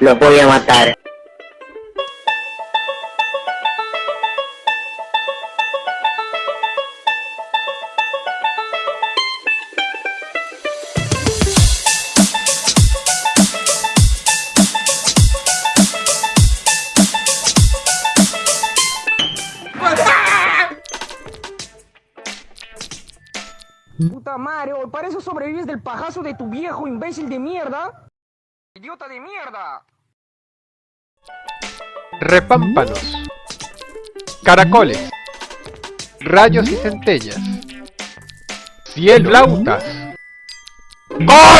Los voy a matar. Puta madre, hoy para eso sobrevives del pajazo de tu viejo imbécil de mierda. Idiota de mierda. Repámpanos. Caracoles. Rayos y centellas. Cielo. Flautas. ¡Coño!